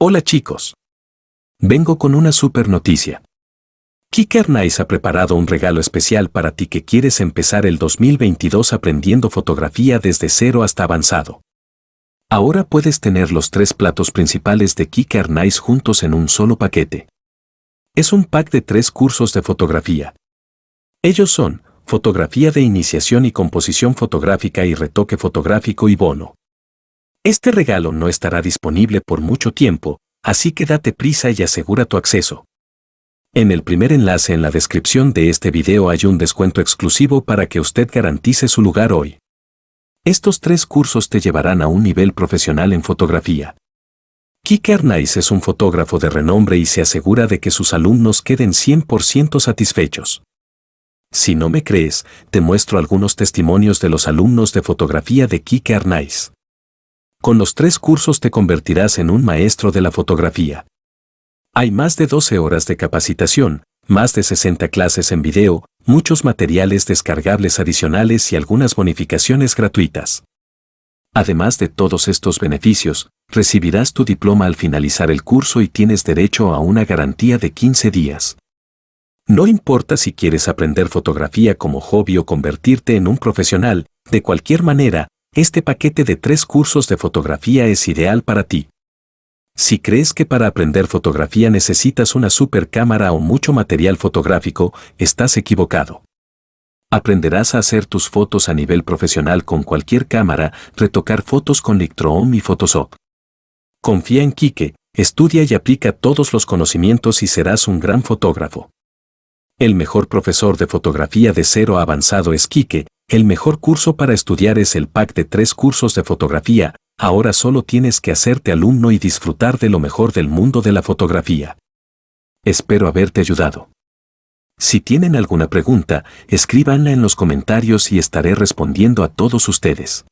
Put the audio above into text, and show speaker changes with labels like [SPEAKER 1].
[SPEAKER 1] Hola chicos. Vengo con una super noticia. Kicker Nice ha preparado un regalo especial para ti que quieres empezar el 2022 aprendiendo fotografía desde cero hasta avanzado. Ahora puedes tener los tres platos principales de Kicker Nice juntos en un solo paquete. Es un pack de tres cursos de fotografía. Ellos son fotografía de iniciación y composición fotográfica y retoque fotográfico y bono. Este regalo no estará disponible por mucho tiempo, así que date prisa y asegura tu acceso. En el primer enlace en la descripción de este video hay un descuento exclusivo para que usted garantice su lugar hoy. Estos tres cursos te llevarán a un nivel profesional en fotografía. Kike Arnaiz es un fotógrafo de renombre y se asegura de que sus alumnos queden 100% satisfechos. Si no me crees, te muestro algunos testimonios de los alumnos de fotografía de Kike Arnaiz. Con los tres cursos te convertirás en un maestro de la fotografía. Hay más de 12 horas de capacitación, más de 60 clases en video, muchos materiales descargables adicionales y algunas bonificaciones gratuitas. Además de todos estos beneficios, recibirás tu diploma al finalizar el curso y tienes derecho a una garantía de 15 días. No importa si quieres aprender fotografía como hobby o convertirte en un profesional, de cualquier manera, este paquete de tres cursos de fotografía es ideal para ti. Si crees que para aprender fotografía necesitas una super cámara o mucho material fotográfico, estás equivocado. Aprenderás a hacer tus fotos a nivel profesional con cualquier cámara, retocar fotos con Lightroom y Photoshop. Confía en Kike, estudia y aplica todos los conocimientos y serás un gran fotógrafo. El mejor profesor de fotografía de cero avanzado es Kike, el mejor curso para estudiar es el pack de tres cursos de fotografía, ahora solo tienes que hacerte alumno y disfrutar de lo mejor del mundo de la fotografía. Espero haberte ayudado. Si tienen alguna pregunta, escríbanla en los comentarios y estaré respondiendo a todos ustedes.